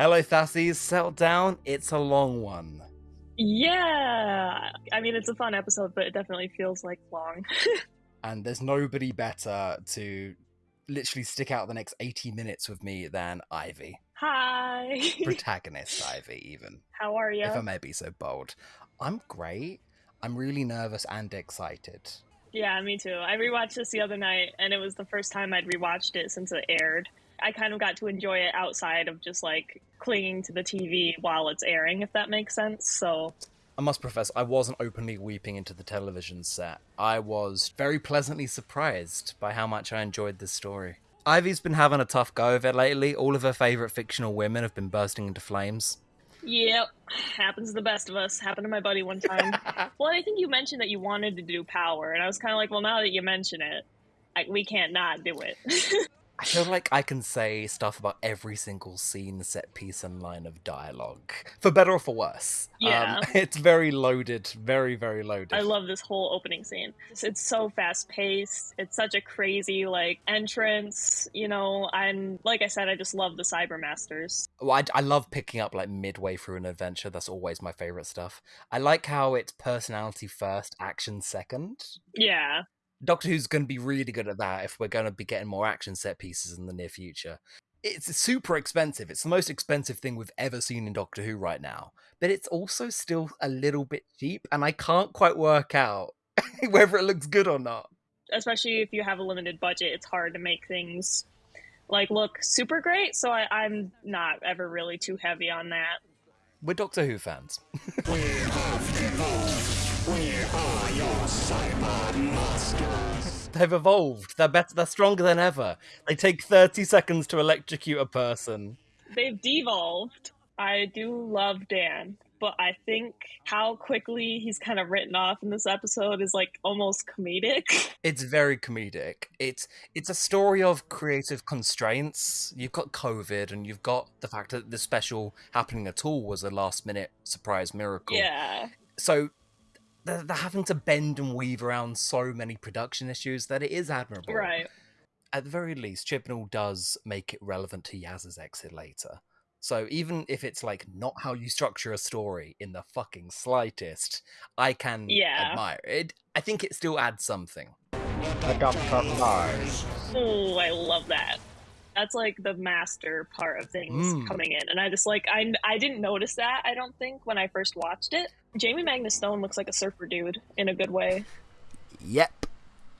Hello, Thassies. Settle down. It's a long one. Yeah. I mean, it's a fun episode, but it definitely feels like long. and there's nobody better to literally stick out the next 80 minutes with me than Ivy. Hi. Protagonist Ivy, even. How are you? If I may be so bold. I'm great. I'm really nervous and excited. Yeah, me too. I rewatched this the other night, and it was the first time I'd rewatched it since it aired. I kind of got to enjoy it outside of just like clinging to the TV while it's airing, if that makes sense. So I must profess, I wasn't openly weeping into the television set. I was very pleasantly surprised by how much I enjoyed this story. Ivy's been having a tough go of it lately. All of her favourite fictional women have been bursting into flames. Yep, happens to the best of us. Happened to my buddy one time. well, I think you mentioned that you wanted to do power, and I was kind of like, well, now that you mention it, I, we can't not do it. I feel like I can say stuff about every single scene, set piece, and line of dialogue, for better or for worse. Yeah, um, it's very loaded, very very loaded. I love this whole opening scene. It's so fast paced. It's such a crazy like entrance. You know, and like I said, I just love the Cybermasters. Well, I, I love picking up like midway through an adventure. That's always my favorite stuff. I like how it's personality first, action second. Yeah. Doctor Who's going to be really good at that if we're going to be getting more action set pieces in the near future. It's super expensive. It's the most expensive thing we've ever seen in Doctor Who right now. But it's also still a little bit cheap, and I can't quite work out whether it looks good or not. Especially if you have a limited budget, it's hard to make things like look super great. So I, I'm not ever really too heavy on that. We're Doctor Who fans. We are your cyber monsters. They've evolved. They're better. They're stronger than ever. They take thirty seconds to electrocute a person. They've devolved. I do love Dan, but I think how quickly he's kind of written off in this episode is like almost comedic. It's very comedic. It's it's a story of creative constraints. You've got COVID and you've got the fact that the special happening at all was a last minute surprise miracle. Yeah. So they're, they're having to bend and weave around so many production issues that it is admirable. Right. At the very least, Chibnall does make it relevant to Yaz's exit later. So even if it's like not how you structure a story in the fucking slightest, I can Yeah. admire it. I think it still adds something. The Doctor Mars. Oh, I love that. That's like the master part of things Mm. coming in, and I just like I I didn't notice that. I don't think when I first watched it. Jamie Magnus Stone looks like a surfer dude in a good way. Yep.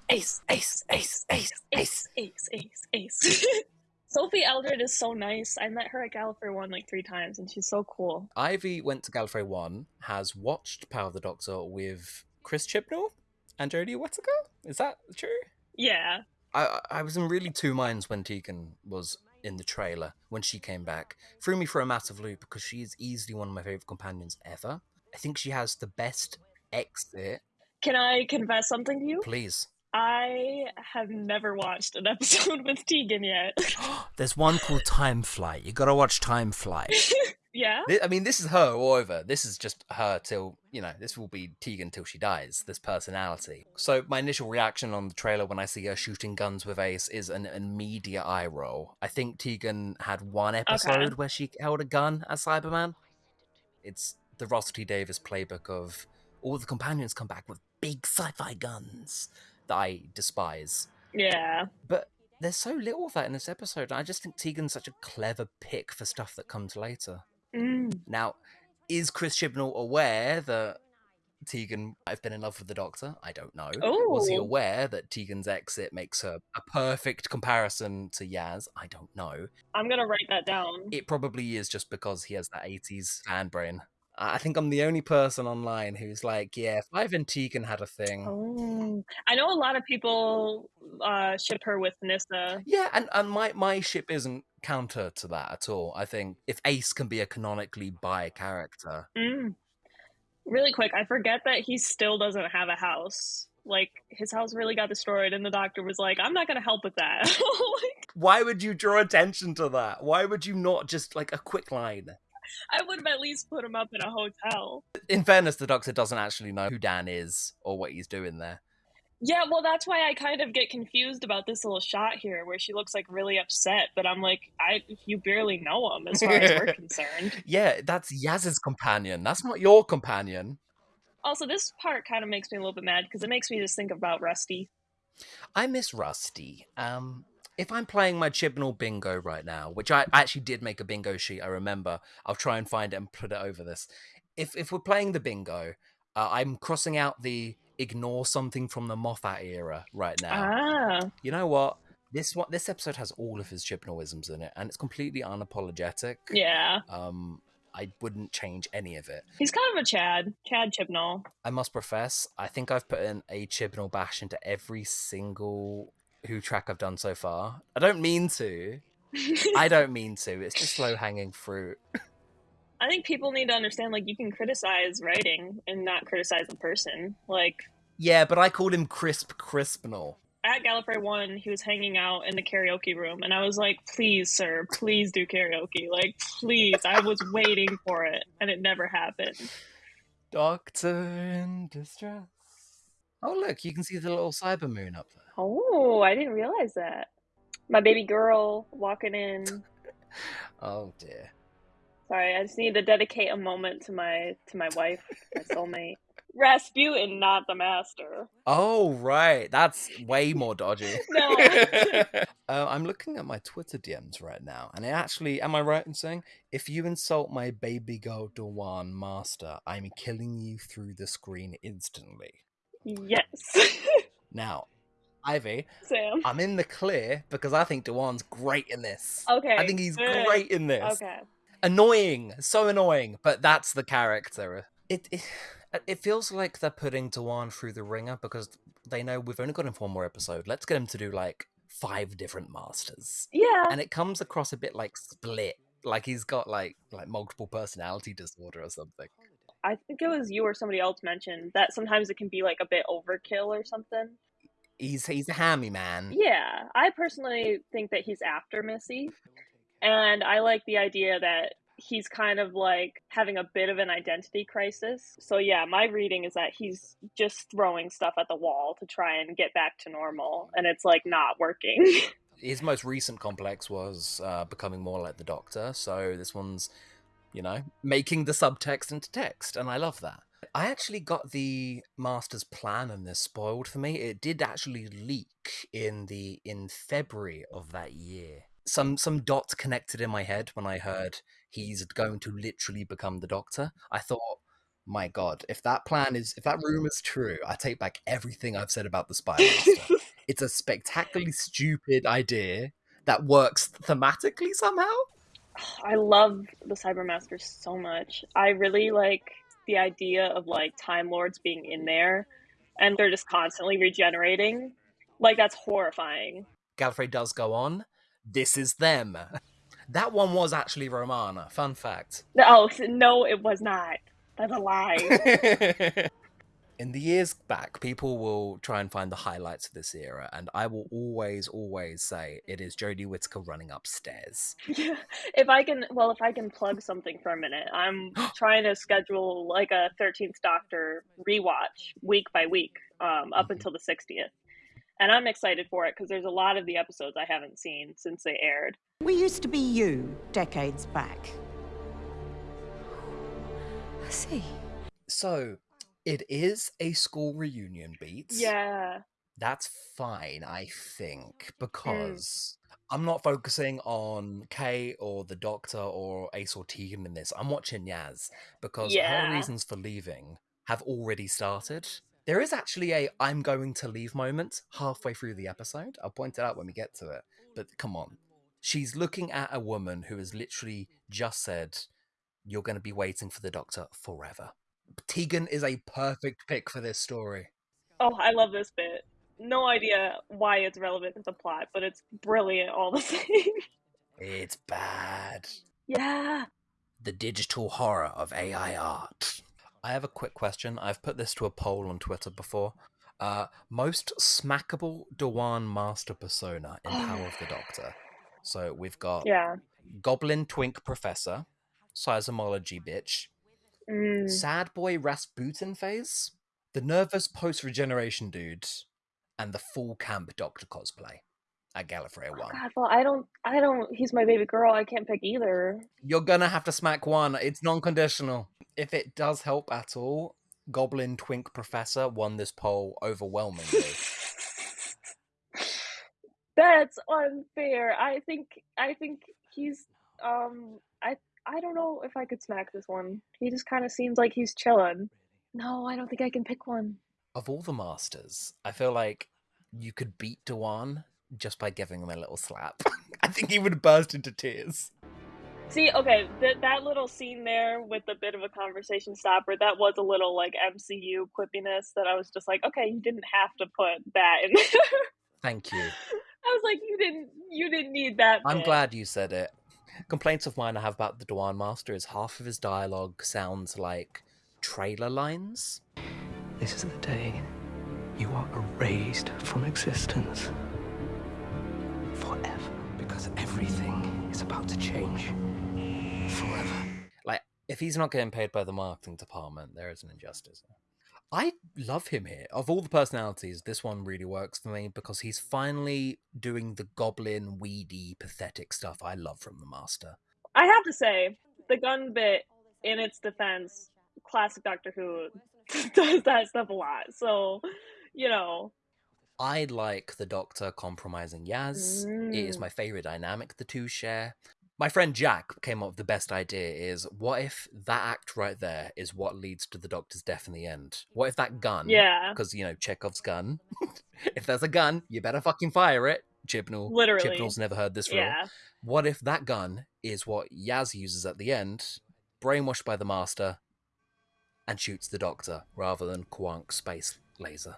Ace, ace, ace, ace, ace, ace, ace, ace. Sophie Aldred is so nice. I met her at Gallifrey One like three times, and she's so cool. Ivy went to Gallifrey 1, has watched Power of the Doctor with Chris Chibnall and Jodie Whittaker. Is that true? Yeah, I I I was in really two minds when Tegan was in the trailer when she came back. Threw me for a massive loop because she is easily one of my favorite companions ever. I think she has the best exit. Can I confess something to you? Please. I have never watched an episode with Tegan yet. There's one called Time Flight. You gotta watch Time Flight. yeah? I mean, this is her all over. This is just her till, you know, this will be Tegan till she dies, this personality. So, my initial reaction on the trailer when I see her shooting guns with Ace is an immediate eye roll. I think Tegan had one episode where she held a gun as Cyberman. It's the Russell T Davies playbook of all the companions come back with big sci fi guns that I despise. Yeah. But there's so little of that in this episode. I just think Tegan's such a clever pick for stuff that comes later. Mm. Now, is Chris Chibnall aware that Tegan might have been in love with the Doctor? I don't know. Was he aware that Tegan's exit makes her a perfect comparison to Yaz? I don't know. I'm gonna write that down. It probably is just because he has that 80s fan brain. I think I'm the only person online who's like, yeah, if Ivan and Tegan had a thing. Oh, I know a lot of people uh, ship her with Nyssa. Yeah, and, and my, my ship isn't counter to that at all. I think if Ace can be a canonically bi character, Mm. Really quick, I forget that he still doesn't have a house. Like his house really got destroyed, and the doctor was like, "I'm not gonna help with that." like, why would you draw attention to that? Why would you not just like a quick line? I would have at least put him up in a hotel. In fairness, the Doctor doesn't actually know who Dan is or what he's doing there. Yeah, well, that's why I kind of get confused about this little shot here where she looks like really upset, but I'm like, I you barely know him as far as we're concerned. Yeah, that's Yaz's companion. That's not your companion. Also, this part kind of makes me a little bit mad because it makes me just think about Rusty. I miss Rusty. Um, if I'm playing my Chibnall bingo right now, which I actually did make a bingo sheet, I remember. I'll try and find it and put it over this. If if we're playing the bingo, uh, I'm crossing out the ignore something from the Moffat era right now. Ah, You know what? This one, this episode has all of his Chibnallisms in it, and it's completely unapologetic. yeah. Um, I wouldn't change any of it. He's kind of a Chad, Chad Chibnall. I must profess, I think I've put in a Chibnall bash into every single Who track I've done so far. I don't mean to. I don't mean to. It's just low hanging fruit. I think people need to understand like you can criticize writing and not criticize a person. Like Yeah, but I called him Crisp Crispinal. at Gallifrey One, he was hanging out in the karaoke room, and I was like, "Please, sir, please do karaoke. Like, please." I was waiting for it, and it never happened. Doctor in distress. Oh, look, you can see the little cyber moon up there. Oh, I didn't realize that. My baby girl walking in. Oh, dear. Sorry, I just need to dedicate a moment to my to my wife, my soulmate. Rasputin, not the master. Oh, right. That's way more dodgy. No. uh, I'm looking at my Twitter DMs right now, and it actually, am I right in saying, if you insult my baby girl Dhawan Master, I'm killing you through the screen instantly. Yes, Now, Ivy, Sam. I'm in the clear because I think Dhawan's great in this. Okay. I think he's good. great in this. Okay. Annoying, so annoying, but that's the character. It, it it feels like they're putting Dhawan through the ringer because they know we've only got him for one more episode. Let's get him to do like five different masters, Yeah. and it comes across a bit like split, like he's got like like multiple personality disorder or something. I think it was you or somebody else mentioned that sometimes it can be like a bit overkill or something. He's he's a hammy man. Yeah, I personally think that he's after Missy, and I like the idea that he's kind of like having a bit of an identity crisis. So yeah, my reading is that he's just throwing stuff at the wall to try and get back to normal, and it's like not working. His most recent complex was uh, becoming more like the Doctor, so this one's, you know, making the subtext into text, and I love that. I actually got the master's plan and this spoiled for me. It did actually leak in the in February of that year. Some some dots connected in my head when I heard he's going to literally become the Doctor. I thought, my God, if that plan is if that rumor's true, I take back everything I've said about the Spy Master. it's a spectacularly stupid idea that works thematically somehow. I love the Cybermaster so much. I really like the idea of like Time Lords being in there and they're just constantly regenerating. Like that's horrifying. Gallifrey does go on. This is them. That one was actually Romana. Fun fact. Oh no, it was not. That's a lie. In the years back, people will try and find the highlights of this era, and I will always, always say it is Jodie Whittaker running upstairs. Yeah. If I can, well, if I can plug something for a minute, I'm trying to schedule like a 13th Doctor rewatch week by week um, up Mhm. until the 60th. And I'm excited for it because there's a lot of the episodes I haven't seen since they aired. We used to be you decades back. I see. So, it is a school reunion beat. Yeah. That's fine, I think, mm. because I'm not focusing on Kay or the Doctor or Ace or Tegan in this. I'm watching Yaz because Yeah. her reasons for leaving have already started. There is actually a I'm going to leave moment halfway through the episode. I'll point it out when we get to it. But come on. She's looking at a woman who has literally just said, You're going to be waiting for the Doctor forever. Tegan is a perfect pick for this story. Oh, I love this bit. No idea why it's relevant to the plot, but it's brilliant all the same. It's bad. yeah. The digital horror of AI art. I have a quick question. I've put this to a poll on Twitter before. Uh, most smackable Dhawan Master persona in Power of the Doctor. So we've got Yeah. Goblin Twink Professor, Seismology Bitch, Mm. Sad Boy Rasputin Phase, the nervous post regeneration dude, and the full camp Doctor cosplay at Gallifrey One. God, well, I don't, I don't. He's my baby girl. I can't pick either. You're gonna have to smack one. It's non-conditional. If it does help at all, Goblin Twink Professor won this poll overwhelmingly. That's unfair. I think, I think he's, um, I, I don't know if I could smack this one. He just kind of seems like he's chilling. No, I don't think I can pick one. of all the masters, I feel like you could beat Dhawan just by giving him a little slap. I think he would burst into tears. See, okay, that that little scene there with a bit of a conversation stopper, that was a little like MCU quippiness that I was just like, okay, you didn't have to put that in there. Thank you. I was like, you didn't, you didn't need that. I'm bit. glad you said it. Complaints of mine I have about the Dhawan Master is half of his dialogue sounds like trailer lines. This is the day you are erased from existence. Forever. Because everything is about to change. Forever. Like, if he's not getting paid by the marketing department, there is an injustice. I love him here. Of all the personalities, this one really works for me because he's finally doing the goblin, weedy, pathetic stuff I love from the Master. I have to say, the gun bit, in its defense, classic Doctor Who does that stuff a lot. So, you know, I like the Doctor compromising Yaz. It is Mm. my favorite dynamic the two share. My friend Jack came up with the best idea is what if that act right there is what leads to the Doctor's death in the end? What if that gun yeah, because you know Chekhov's gun. if there's a gun, you better fucking fire it. Chibnall. Literally. Chibnall's never heard this rule. yeah. What if that gun is what Yaz uses at the end, brainwashed by the Master, and shoots the Doctor rather than Quank's space laser?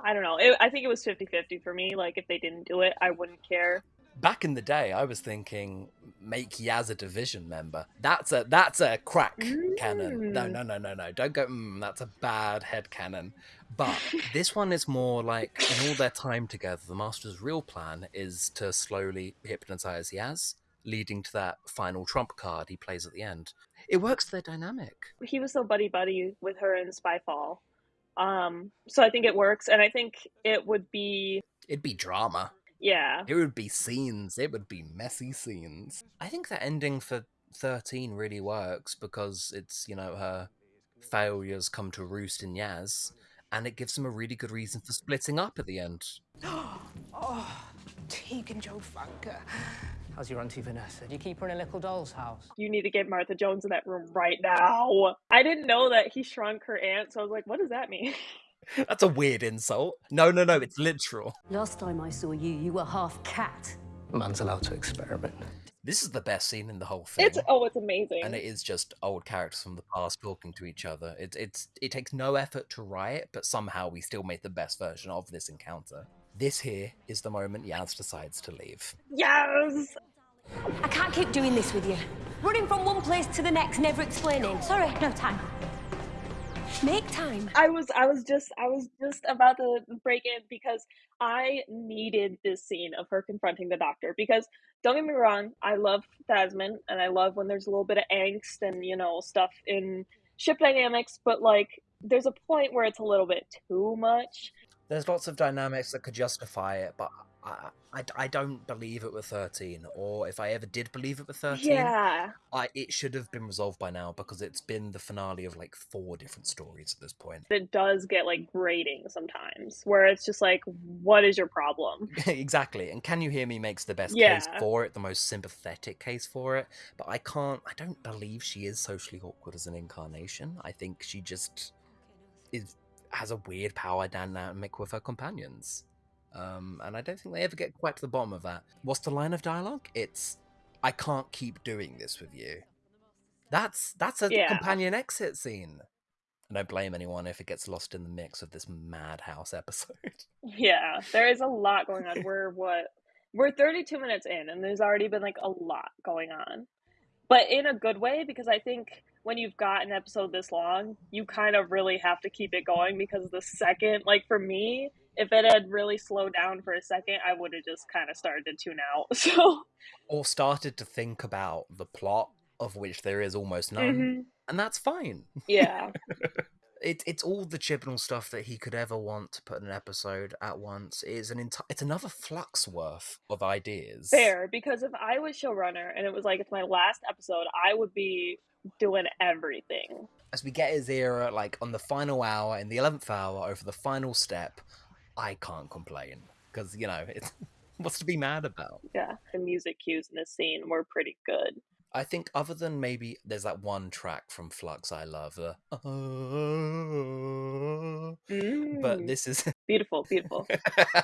I don't know. It, I think it was 50 50 for me. Like, if they didn't do it, I wouldn't care. Back in the day, I was thinking make Yaz a division member. That's a that's a crack canon. No, Mm. no, no, no, no. Don't go. Mm, that's a bad head canon. But this one is more like in all their time together, the Master's real plan is to slowly hypnotize Yaz, leading to that final trump card he plays at the end. It works their dynamic. He was so buddy buddy with her in Spyfall. Um, so I think it works. And I think it would be, It'd be drama. Yeah. It would be scenes. It would be messy scenes. I think that ending for 13 really works because it's, you know, her failures come to roost in Yaz, and it gives them a really good reason for splitting up at the end. Oh, Tegan Jovanka. How's your auntie Vanessa? Do you keep her in a little doll's house? You need to get Martha Jones in that room right now. I didn't know that he shrunk her aunt, so I was like, what does that mean? That's a weird insult. No, no, no, it's literal. Last time I saw you, you were half cat. Man's allowed to experiment. This is the best scene in the whole thing. It's, oh, it's amazing. and it is just old characters from the past talking to each other. It's it's it takes no effort to write it, but somehow we still made the best version of this encounter. This here is the moment Yaz decides to leave. yes! I can't keep doing this with you. Running from one place to the next, never explaining. Sorry, no time. Make time. I was I was just I was just about to break in because I needed this scene of her confronting the doctor because don't get me wrong, I love Thasmin and I love when there's a little bit of angst and you know stuff in ship dynamics, but like there's a point where it's a little bit too much. There's lots of dynamics that could justify it, but I, I, I don't believe it with 13, or if I ever did believe it with 13, Yeah. I, it should have been resolved by now because it's been the finale of like four different stories at this point. It does get like grating sometimes where it's just like, what is your problem? exactly. And Can You Hear Me makes the best case for it, the most sympathetic case for it. But I can't, I don't believe she is socially awkward as an incarnation. I think she just is has a weird power dynamic with her companions. Um, and I don't think they ever get quite to the bottom of that. What's the line of dialogue? It's, I can't keep doing this with you. That's that's a Yeah. companion exit scene. And I don't blame anyone if it gets lost in the mix of this madhouse episode. Yeah, there is a lot going on. We're what? We're 32 minutes in, and there's already been like a lot going on, but in a good way because I think when you've got an episode this long, you kind of really have to keep it going because the second, like for me, if it had really slowed down for a second, I would have just kind of started to tune out. So, or started to think about the plot of which there is almost none Mhm. and that's fine yeah, It, it's all the Chibnall stuff that he could ever want to put in an episode at once. It's an enti- it's another flux worth of ideas. Fair, because if I was showrunner and it was like it's my last episode, I would be doing everything. As we get his era, like on the final hour, in the eleventh hour, over the final step, I can't complain because you know it's what's to be mad about. Yeah, the music cues in this scene were pretty good. I think other than maybe there's that one track from Flux I love, the Mm, but this is beautiful, beautiful.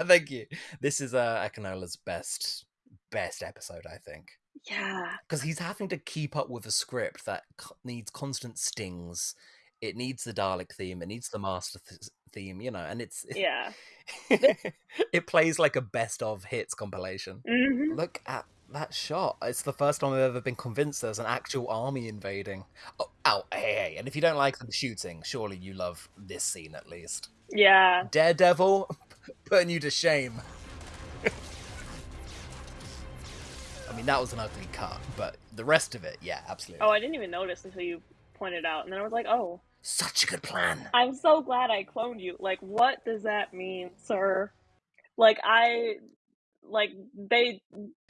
thank you. This is uh Akinola's best best episode, I think. Yeah, because he's having to keep up with a script that needs constant stings. It needs the Dalek theme. It needs the Master th- theme. You know, and it's yeah. it plays like a best of hits compilation. hmm Look at that shot. It's the first time I've ever been convinced there's an actual army invading. Oh, ow, hey, hey. And if you don't like the shooting, surely you love this scene at least. Yeah, Daredevil, putting you to shame. I mean, that was an ugly cut, but the rest of it, yeah, absolutely. Oh, I didn't even notice until you pointed out, and then I was like, oh, Such a good plan. I'm so glad I cloned you. Like, what does that mean, sir? Like, I, like, they,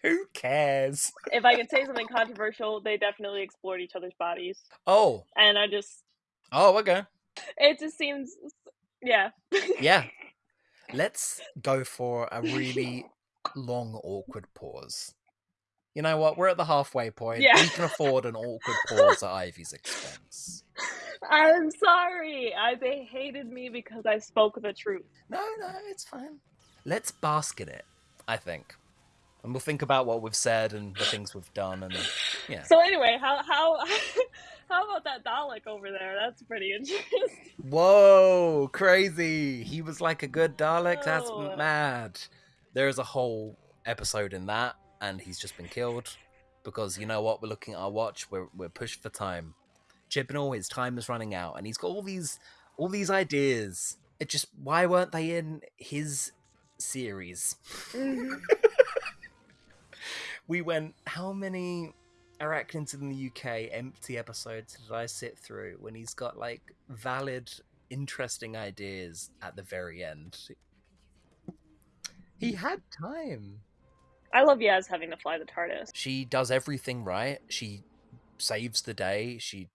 Who cares? if I can say something controversial, they definitely explored each other's bodies. Oh, And I just, oh, okay. it just seems, yeah. Yeah. Let's go for a really long, awkward pause. You know what? We're at the halfway point. Yeah. We can afford an awkward pause at Ivy's expense. I'm sorry. I, they hated me because I spoke the truth. No, no, it's fine. Let's bask in it, I think. And we'll think about what we've said and the things we've done and yeah. So anyway, how, how, how about that Dalek over there? That's pretty interesting. Whoa, crazy. He was like a good Dalek. That's Oh. mad. There is a whole episode in that, and he's just been killed because you know what? We're looking at our watch. We're we're pushed for time. Chibnall, his time is running out, and he's got all these all these ideas. It just why weren't they in his series? Mhm. we went how many arachnids in the UK empty episodes did I sit through when he's got like valid, interesting ideas at the very end? He had time. I love Yaz having to fly the TARDIS. She does everything right. She saves the day. She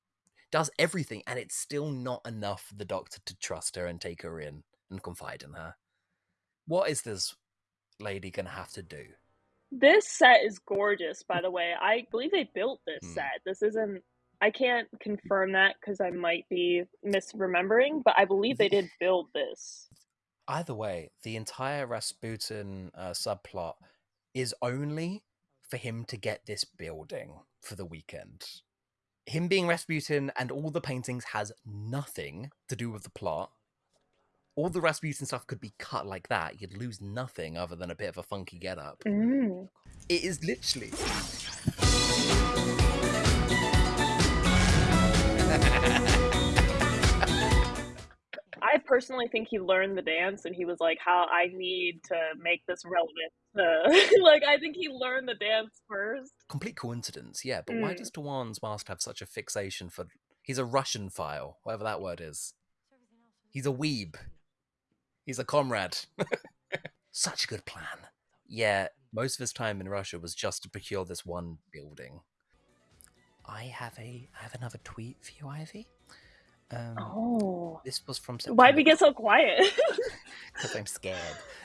does everything, and it's still not enough for the doctor to trust her and take her in and confide in her. What is this lady gonna have to do? This set is gorgeous, by the way. I believe they built this Hmm. set. This isn't. I can't confirm that because I might be misremembering, but I believe they did build this. Either way, the entire Rasputin uh, subplot is only for him to get this building for the weekend. Him being Rasputin and all the paintings has nothing to do with the plot. All the Rasputin stuff could be cut like that. You'd lose nothing other than a bit of a funky getup. Mm. It is literally. I personally think he learned the dance and he was like, "How I need to make this relevant." To... like, I think he learned the dance first. complete coincidence, yeah. But why Mm. does Dhawan's master have such a fixation for? He's a Russian file, whatever that word is. He's a weeb. He's a comrade. such a good plan. Yeah, most of his time in Russia was just to procure this one building. I have a, I have another tweet for you, Ivy. Um, Oh, This was from September. why'd we get so quiet? Because I'm scared.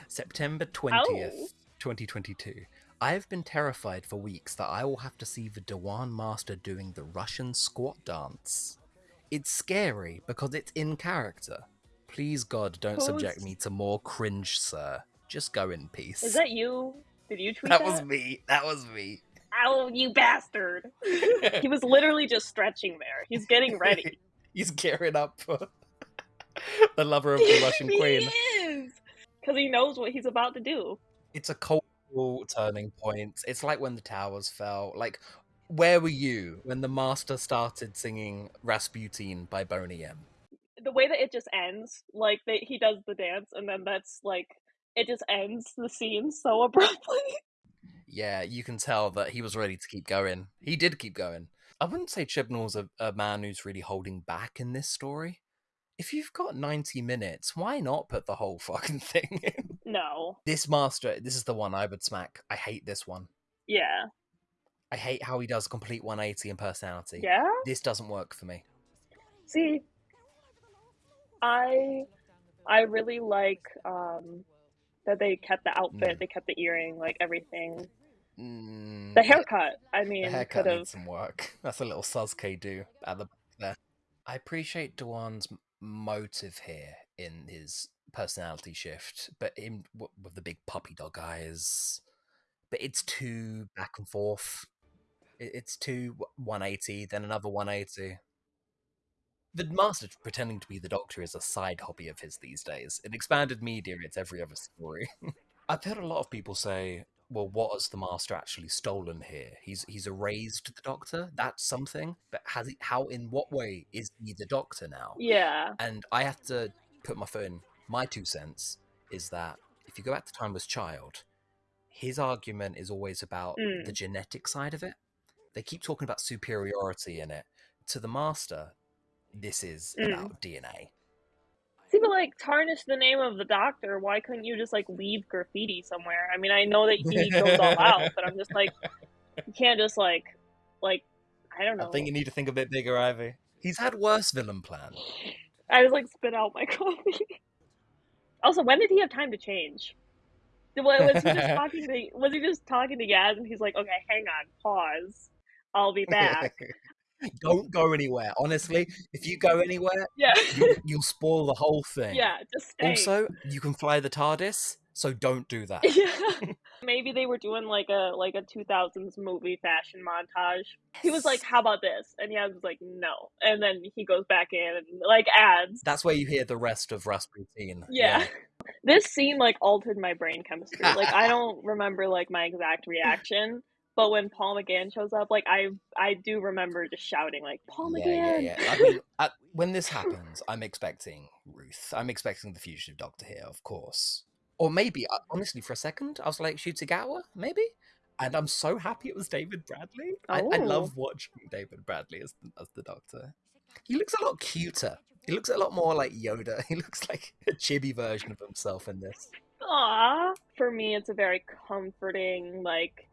September 20th, Ow. 2022. I have been terrified for weeks that I will have to see the Dhawan Master doing the Russian squat dance. It's scary because it's in character. Please, God, don't subject me to more cringe, sir. Just go in peace. Is that you? Did you tweet that that? was me. That was me. Ow, you bastard! he was literally just stretching there. He's getting ready. He's gearing up for the lover of the Russian queen. He is because he knows what he's about to do. it's a cultural turning point. It's like when the towers fell. Like, where were you when the master started singing Rasputin by Boney M? The way that it just ends, like that he does the dance, and then that's like it just ends the scene so abruptly. Yeah, you can tell that he was ready to keep going. He did keep going. I wouldn't say Chibnall's a, a man who's really holding back in this story. If you've got 90 minutes, why not put the whole fucking thing in? No. This master, this is the one I would smack. I hate this one. Yeah. I hate how he does complete 180 in personality. Yeah. This doesn't work for me. See, I I really like um that they kept the outfit, Mm. they kept the earring, like everything. Mm, The haircut, I mean, The could haircut have. needs some work. That's a little Sasuke do at the back there. I appreciate Dhawan's motive here in his personality shift, but in with the big puppy dog eyes, but it's too back and forth. It's too 180, then another 180. The master pretending to be the doctor is a side hobby of his these days. In expanded media, it's every other story. I've heard a lot of people say, "Well, what has the master actually stolen here? He's he's erased the doctor. That's something, but has he? How? In what way is he the doctor now?" Yeah. And I have to put my foot in. My two cents is that if you go back to Timeless Child, his argument is always about Mm. the genetic side of it. They keep talking about superiority in it. To the master, this is Mm. about DNA. See, but like tarnish the name of the doctor. Why couldn't you just like leave graffiti somewhere? I mean, I know that he goes all out, but I'm just like, you can't just like, like, I don't know. I think you need to think a bit bigger, Ivy. He's had worse villain plans. I just like spit out my coffee. also, when did he have time to change? Was was he just talking to? Was he just talking to Yaz, and he's like, "Okay, hang on, pause, I'll be back." Don't go anywhere. Honestly, if you go anywhere, yeah, you, you'll spoil the whole thing. yeah, just stay. Also, you can fly the TARDIS, so don't do that. yeah. Maybe they were doing like a like a 2000s movie fashion montage. He was like, "How about this?" And Yaz was like, "No," and then he goes back in and like adds. That's where you hear the rest of Rasputin. Yeah. This scene like altered my brain chemistry. Like I don't remember like my exact reaction, but when Paul McGann shows up, like I I do remember just shouting like Paul McGann. yeah, yeah. I mean, when this happens, I'm expecting Ruth. I'm expecting the fugitive doctor here, of course. Or maybe, uh, honestly, for a second, I was like, Shutagawa, maybe? And I'm so happy it was David Bradley. I, I Oh. love watching David Bradley as, as the doctor. He looks a lot cuter. He looks a lot more like Yoda. He looks like a chibi version of himself in this. Aw. For me, it's a very comforting, like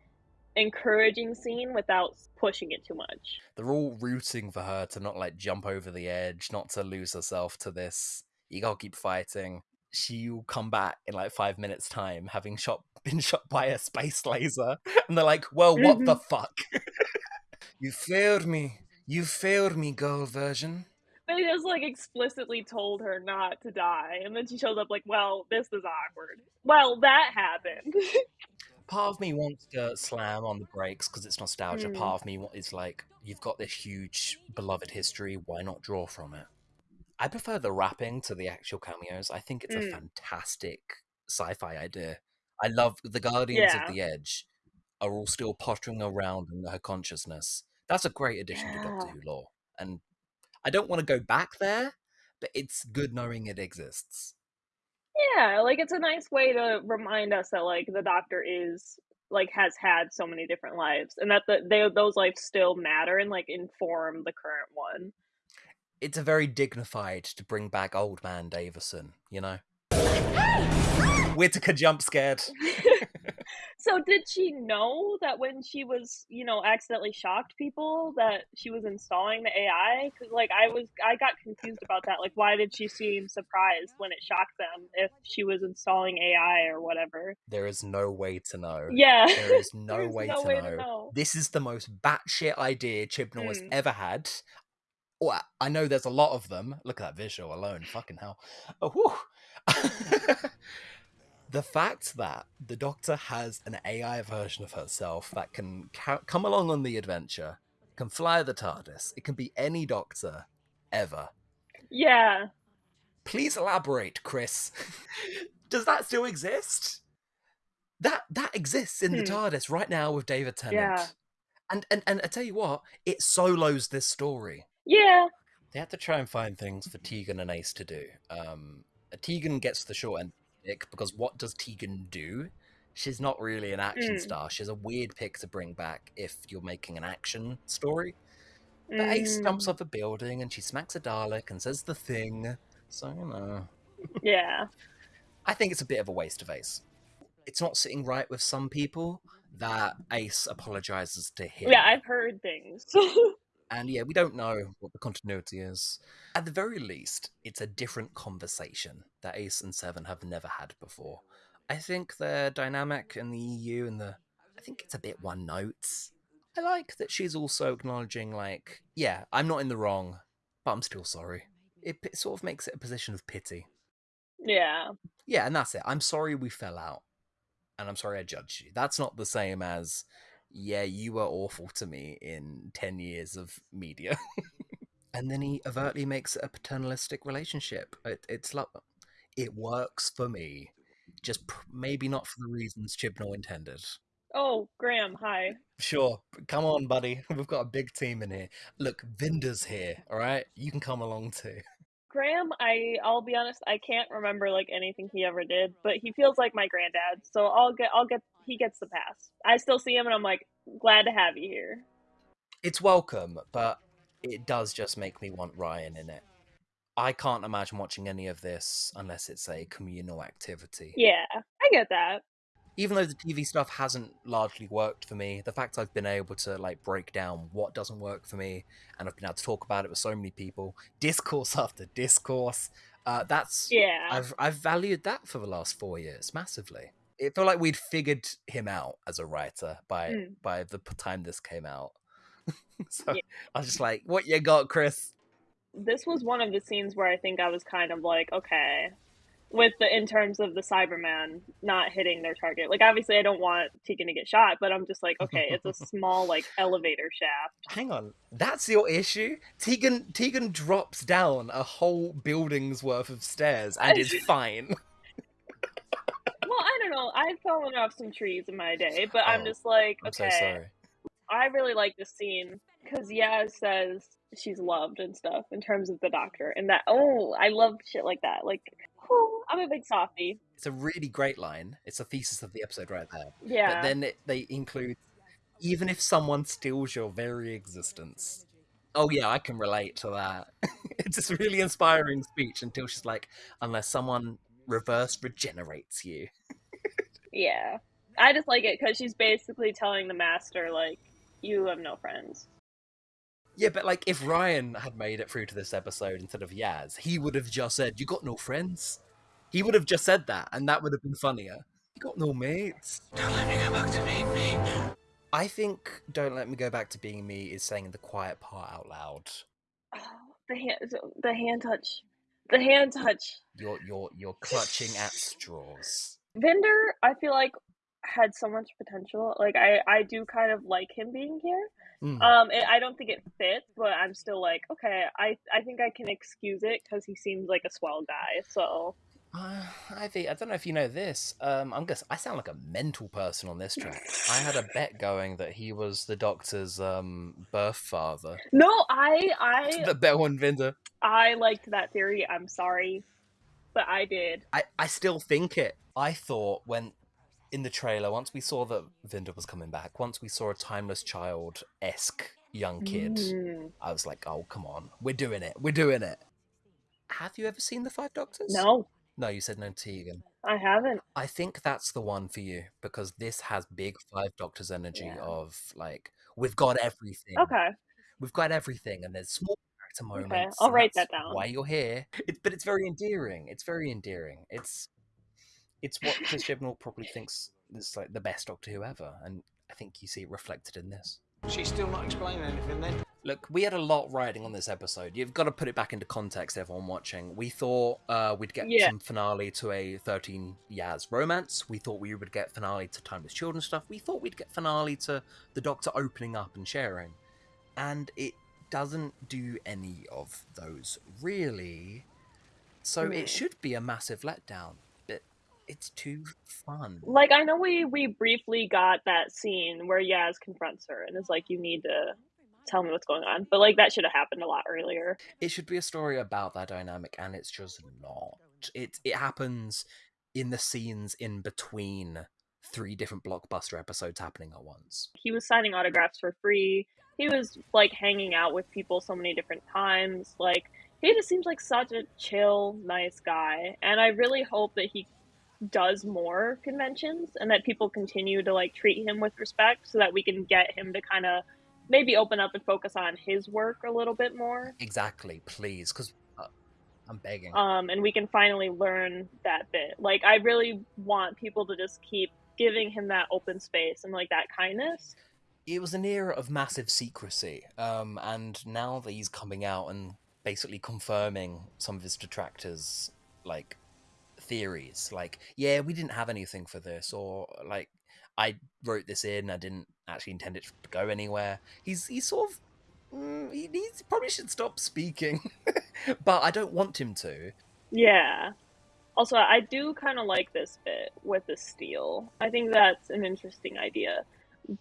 encouraging scene without pushing it too much. They're all rooting for her to not like jump over the edge, not to lose herself to this. You gotta keep fighting. She'll come back in like five minutes' time, having shot been shot by a space laser, and they're like, "Well, what the mm-hmm. fuck? you failed me. You failed me, girl version." They just like explicitly told her not to die, and then she shows up like, "Well, this is awkward." Well, that happened. Part of me wants to slam on the brakes because it's nostalgia. Mm. Part of me is like, "You've got this huge beloved history. Why not draw from it?" I prefer the rapping to the actual cameos. I think it's a Mm. fantastic sci-fi idea. I love the Guardians Yeah. of the Edge are all still pottering around in her consciousness. That's a great addition to Doctor Yeah. Who lore, and I don't want to go back there, but it's good knowing it exists. Yeah, like it's a nice way to remind us that like the Doctor is like has had so many different lives, and that the they those lives still matter and like inform the current one. It's a very dignified to bring back Old Man Davison, you know. Whittaker jump scared. so did she know that when she was you know accidentally shocked people that she was installing the AI? Because like I was I got confused about that. Like why did she seem surprised when it shocked them if she was installing AI or whatever? There is no way to know. Yeah, There is no way, no to, way know. to know. This is the most batshit idea Chibnall has Mm. ever had. Oh, I- know there's a lot of them. Look at that visual alone. Fucking hell. Oh. the fact that the Doctor has an AI version of herself that can ca- come along on the adventure, can fly the TARDIS, it can be any Doctor ever. Yeah. Please elaborate, Chris. Does that still exist? That that exists in the Hmm. TARDIS right now with David Tennant. Yeah. And and and I tell you what, it solos this story. Yeah. They have to try and find things for Tegan and Ace to do. Um, Tegan gets the short end stick because what does Tegan do? She's not really an action Mm. star. She's a weird pick to bring back if you're making an action story. But Ace jumps Mm. off a building and she smacks a Dalek and says the thing. So you know, Yeah. I think it's a bit of a waste of Ace. It's not sitting right with some people that Ace apologizes to him. Yeah, I've heard things. And yeah, we don't know what the continuity is. At the very least, it's a different conversation that Ace and Seven have never had before. I think their dynamic in the EU and the. I think it's a bit one note. I like that she's also acknowledging, like, yeah, I'm not in the wrong, but I'm still sorry. It, it sort of makes it a position of pity. yeah. Yeah, and that's it. I'm sorry we fell out. And I'm sorry I judged you. That's not the same as, yeah, you were awful to me in 10 years of media. and then he overtly makes a paternalistic relationship. It, it's like, it works for me. Just pr- maybe not for the reasons Chibnall intended. Oh, Graham, hi. Sure, come on, buddy. We've got a big team in here. Look, Vinder's here, all right? You can come along too. Graham, I I'll be honest, I can't remember like anything he ever did, but he feels like my granddad, so I'll get I'll get he gets the pass. I still see him and I'm like, glad to have you here. it's welcome, but it does just make me want Ryan in it. I can't imagine watching any of this unless it's a communal activity. Yeah, I get that. Even though the TV stuff hasn't largely worked for me, the fact I've been able to like break down what doesn't work for me and I've been able to talk about it with so many people, discourse after discourse, uh, that's Yeah. I've I've valued that for the last four years massively. It felt like we'd figured him out as a writer by Mm. by the time this came out. so Yeah. I was just like, "What you got, Chris?" this was one of the scenes where I think I was kind of like, okay, with the in terms of the Cyberman not hitting their target. Like obviously I don't want Tegan to get shot, but I'm just like, okay, it's a small like elevator shaft. Hang on, that's your issue. Tegan Tegan drops down a whole building's worth of stairs and is fine. Well, I don't know. I've fallen off some trees in my day, but I'm Oh, just like, okay. I'm so sorry. I really like this scene because Yaz says she's loved and stuff in terms of the doctor, and that oh, I love shit like that. Like, I'm a big softie. It's a really great line. It's a thesis of the episode right there. Yeah. But then it, they include even if someone steals your very existence. Oh yeah, I can relate to that. it's this really inspiring speech until she's like, unless someone reverse regenerates you. Yeah. I just like it because she's basically telling the master, like, you have no friends. Yeah, but like if Ryan had made it through to this episode instead of Yaz, he would have just said, "You got no friends." He would have just said that, and that would have been funnier. You got no mates. Don't let me go back to being me. I think "Don't Let Me Go Back to Being Me" is saying the quiet part out loud. Oh, the hand, the hand touch. The hand touch. You're you're you're clutching at straws. Vinder, I feel like, had so much potential. Like, I, I do kind of like him being here. Mm. Um, it, I don't think it fits, but I'm still like, okay, I, I think I can excuse it because he seems like a swell guy. So, Uh, Ivy, I don't know if you know this. Um, I'm guess I sound like a mental person on this track. I had a bet going that he was the Doctor's um birth father. no, I, I, the Bel and Vinder. I liked that theory. I'm sorry, but I did. I, I still think it. I thought when in the trailer, once we saw that Vinder was coming back, once we saw a timeless child esque young kid, Mm, I was like, oh come on, we're doing it, we're doing it. Have you ever seen the Five Doctors? no, No, you said no Tegan. I haven't. I think that's the one for you because this has big Five Doctors energy Yeah. of like we've got everything. Okay. We've got everything, and there's small character moments. Okay. I'll write that down. Why you're here? It, but it's very endearing. It's very endearing. It's it's what Chris Chibnall probably thinks is like the best Doctor Who ever, and I think you see it reflected in this. She's still not explaining anything then. Look, we had a lot riding on this episode. You've got to put it back into context, everyone watching. We thought uh, we'd get Yeah. some finale to a 13 Yaz romance. We thought we would get finale to Timeless Children stuff. We thought we'd get finale to the Doctor opening up and sharing. And it doesn't do any of those, really. So Hmm. it should be a massive letdown, but it's too fun. Like I know we we briefly got that scene where Yaz confronts her and is like, "You need to tell me what's going on," but like that should have happened a lot earlier. it should be a story about that dynamic and it's just not it it happens in the scenes in between three different blockbuster episodes happening at once He was signing autographs for free. he was like hanging out with people so many different times. Like he just seems like such a chill, nice guy, and I really hope that he does more conventions and that people continue to like treat him with respect so that we can get him to kind of maybe open up and focus on his work a little bit more. Exactly, please, because uh, I'm begging. um, and we can finally learn that bit. Like i really want people to just keep giving him that open space and like that kindness. It was an era of massive secrecy, um, and now that he's coming out and basically confirming some of his detractors' like theories, like, yeah, we didn't have anything for this, or like, I wrote this in, I didn't actually intend it to go anywhere. He's he's sort of mm, he needs probably should stop speaking, but I don't want him to. yeah also i do kind of like this bit with the steel i think that's an interesting idea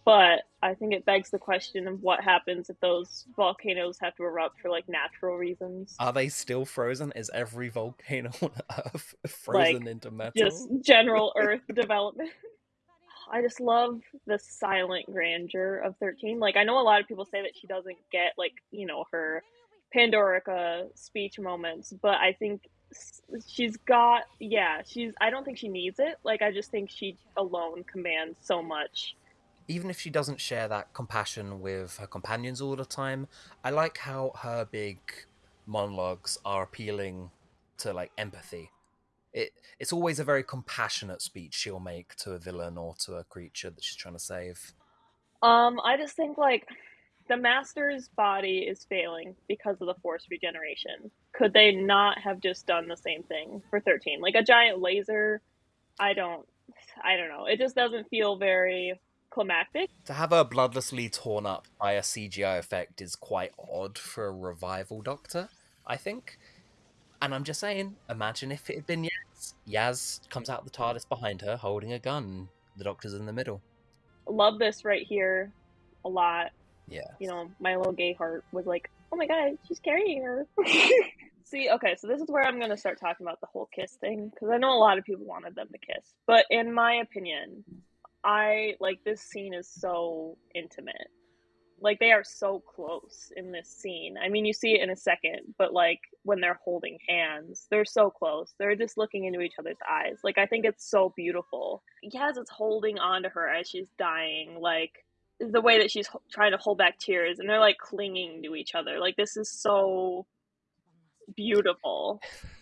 but i think it begs the question of what happens if those volcanoes have to erupt for like natural reasons. Are they still frozen? Is every volcano on Earth frozen into metal? just general earth development. I just love the silent grandeur of 13 like i know a lot of people say that she doesn't get like you know her pandorica speech moments but i think she's got yeah she's i don't think she needs it. Like i just think she alone commands so much even if she doesn't share that compassion with her companions all the time, I like how her big monologues are appealing to like empathy. It it's always a very compassionate speech she'll make to a villain or to a creature that she's trying to save. um i just think like the master's body is failing because of the force regeneration could they not have just done the same thing for 13 like a giant laser i don't i don't know it just doesn't feel very climactic To have her bloodlessly torn up by a CGI effect is quite odd for a revival doctor, I think. And I'm just saying, imagine if it had been Yaz. Yaz comes out the TARDIS behind her holding a gun. The doctor's in the middle. love this right here a lot Yeah. you know my little gay heart was like oh my god she's carrying her see okay so this is where i'm going to start talking about the whole kiss thing because i know a lot of people wanted them to kiss but in my opinion i like this scene is so intimate. Like they are so close in this scene. I mean you see it in a second but like when they're holding hands they're so close. They're just looking into each other's eyes. Like i think it's so beautiful. Yes it's holding on to her as she's dying like the way that she's h- trying to hold back tears and they're like clinging to each other. Like this is so beautiful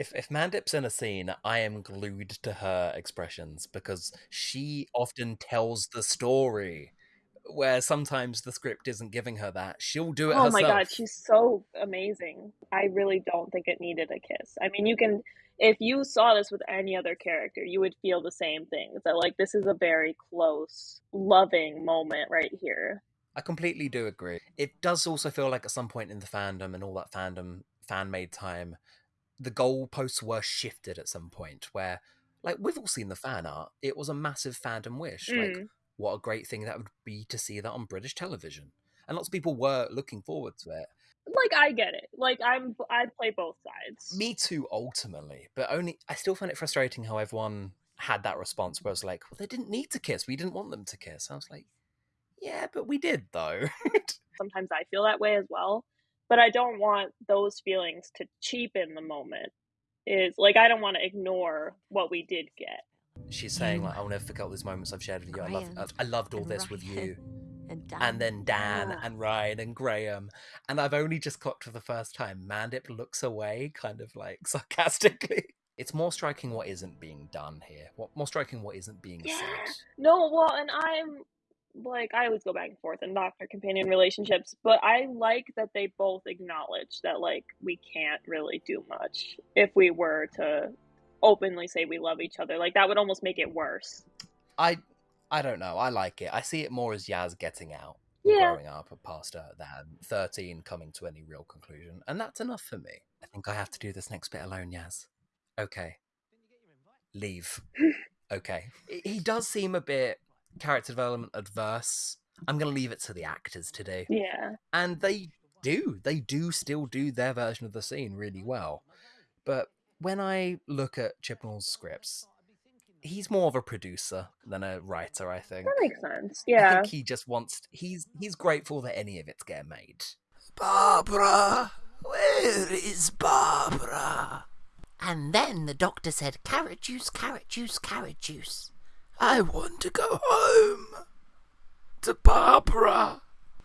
If if Mandip's in a scene, I am glued to her expressions because she often tells the story. Where sometimes the script isn't giving her that, she'll do it oh herself. my god she's so amazing i really don't think it needed a kiss i mean you can if you saw this with any other character you would feel the same thing that like this is a very close loving moment right here I completely do agree. It does also feel like at some point in the fandom and all that fandom fan made time, the goalposts were shifted at some point where, like, we've all seen the fan art. It was a massive fandom wish. Like, Mm. what a great thing that would be to see that on British television. And lots of people were looking forward to it. like i get it like i'm i play both sides Me too, ultimately. But only, I still find it frustrating how everyone had that response where it's like, well, they didn't need to kiss. We didn't want them to kiss. I was like, yeah, but we did, though. sometimes I feel that way as well. But I don't want those feelings to cheapen the moment. Is like I don't want to ignore what we did get. She's saying like, "I'll never forget all these moments I've shared with you. I love, I loved all and this with you." And, Dan. And then Dan Ah. and Ryan and Graham, and I've only just clocked for the first time. Mandip looks away, kind of like sarcastically. It's more striking what isn't being done here. What more striking what isn't being Yeah. said. No, well, and I'm like I always go back and forth in doctor companion relationships, but I like that they both acknowledge that like we can't really do much if we were to openly say we love each other. Like that would almost make it worse. I, I don't know. I like it. I see it more as Yaz getting out, Yeah. growing up past her than thirteen coming to any real conclusion, and that's enough for me. I think I have to do this next bit alone, Yaz. Okay. Leave. Okay. He- He does seem a bit character development adverse. I'm going to leave it to the actors to do. Yeah. And they do. They do still do their version of the scene really well. But when I look at Chibnall's scripts, he's more of a producer than a writer, I think. That makes sense. I Yeah. think he just wants he's he's grateful that any of it's getting made. Barbara, where is Barbara? And then the doctor said, carrot juice, carrot juice, carrot juice. I want to go home to Barbara.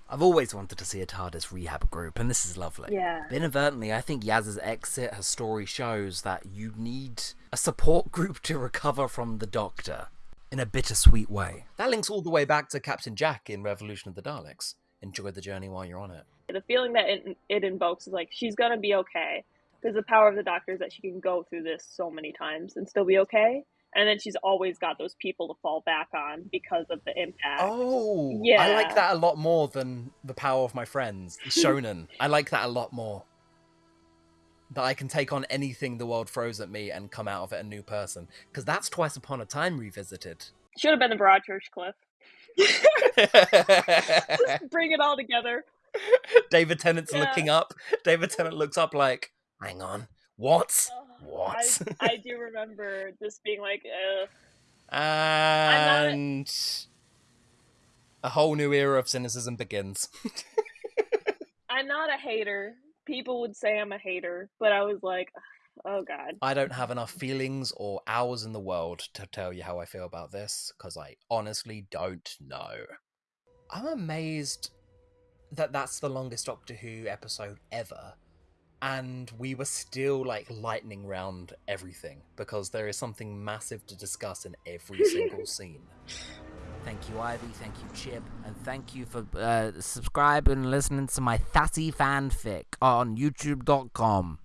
I've always wanted to see a TARDIS rehab group, and this is lovely. Yeah. But inadvertently, I think Yaz's exit, her story shows that you need a support group to recover from the Doctor in a bittersweet way. That links all the way back to Captain Jack in Revolution of the Daleks. Enjoy the journey while you're on it. The feeling that it, it invokes is like she's gonna be okay. Because the power of the Doctor is that she can go through this so many times and still be okay. And then she's always got those people to fall back on because of the impact. Oh, yeah, I like that a lot more than the power of my friends. Shonen. I like that a lot more. That I can take on anything the world throws at me and come out of it a new person. Because that's Twice Upon a Time revisited. Should have been the Broadchurch Cliff. Just bring it all together. David Tennant's Yeah. looking up. David Tennant looks up like, hang on, what? Oh, What? I, I do remember this being like, uh, And a whole new era of cynicism begins. I'm not a hater. People would say I'm a hater, but I was like, oh god. I don't have enough feelings or hours in the world to tell you how I feel about this because I honestly don't know. I'm amazed that that's the longest Doctor Who episode ever, and we were still like lightning round everything because there is something massive to discuss in every single scene. Thank you, Ivy. Thank you, Chip. And thank you for uh, subscribing and listening to my Thatty fanfic on youtube.com.